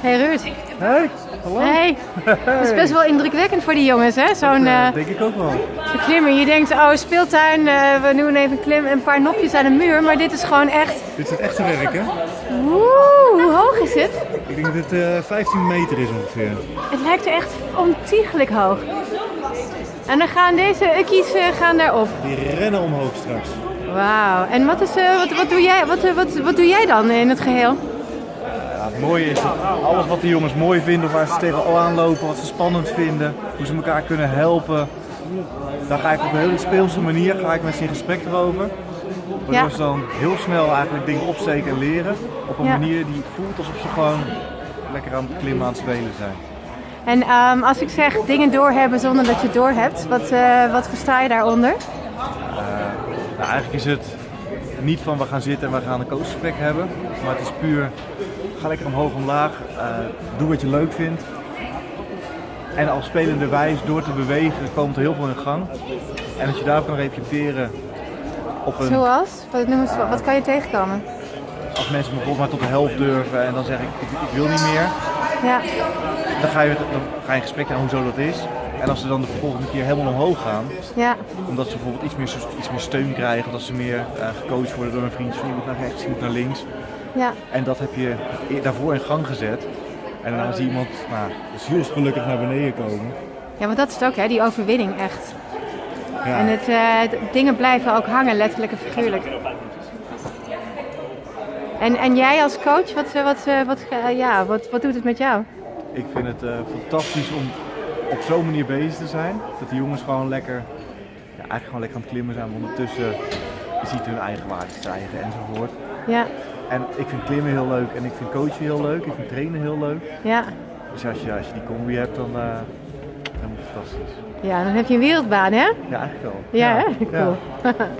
Hey Ruud. Hey, hallo. Hey. Dat is best wel indrukwekkend voor die jongens, hè? Zo'n Eh, eh, denk ik ook wel. zo'n klimmen. Je denkt, oh, speeltuin, eh, we doen even een klim en een paar nopjes aan de muur. Maar dit is gewoon echt... Dit is het echte werk, hè? Woe, hoog is het? Ik denk dat het eh, 15 meter is ongeveer. Het lijkt er echt ontiegelijk hoog. En dan gaan deze ukkies eh, gaan daarop. Die rennen omhoog straks. Wauw. En wat, is, eh, wat, wat, doe jij, wat, wat, wat doe jij dan in het geheel? Ja, het mooie is dat alles wat de jongens mooi vinden, of waar ze tegenaan lopen, wat ze spannend vinden, hoe ze elkaar kunnen helpen. Daar ga ik op een hele speelse manier ga ik met ze in gesprek erover. Waardoor Ja. ze dan heel snel eigenlijk dingen opsteken en leren. Op een manier die voelt alsof ze gewoon lekker aan het klimmen aan het spelen zijn. En ehm, als ik zeg dingen doorhebben zonder dat je het doorhebt, wat, eh, wat versta je daaronder? Nou, eigenlijk is het niet van we gaan zitten en we gaan een coachgesprek hebben. Maar het is puur, ga lekker omhoog omlaag, eh, doe wat je leuk vindt. En als spelende wijs, door te bewegen, komt er heel veel in gang. En als je daarop kan reflecteren op een, Zoals? Wat, noem eens, wat, kan je tegenkomen? als mensen bijvoorbeeld maar tot de helft durven en dan zeg ik, ik, ik wil niet meer. Ja, Dan ga, je, dan ga je in gesprek aan hoezo dat is. En als ze dan de volgende keer helemaal omhoog gaan, ja, Omdat ze bijvoorbeeld iets meer, iets meer steun krijgen, dat ze meer eh, gecoacht worden door een vriendje van je moet naar rechts, je moet naar links. ja. En dat heb je e- daarvoor in gang gezet. En daarna zie je iemand nou, zielsgelukkig naar beneden komen. Ja, want dat is het ook, hè, die overwinning echt. Ja. En het, eh, dingen blijven ook hangen, letterlijk en figuurlijk. En, en jij als coach, wat, eh, wat, eh, wat, ja, wat, wat doet het met jou? Ik vind het fantastisch om op zo'n manier bezig te zijn. Dat die jongens gewoon lekker, ja, eigenlijk gewoon lekker aan het klimmen zijn. Maar ondertussen je ziet hun eigen waarde stijgen enzovoort. Ja, En ik vind klimmen heel leuk en ik vind coachen heel leuk. Ik vind trainen heel leuk. ja. Dus als je, als je die combi hebt, dan uh, helemaal fantastisch. Ja, dan heb je een wereldbaan, hè? Ja, eigenlijk wel. Ja, hè? Ja. Cool.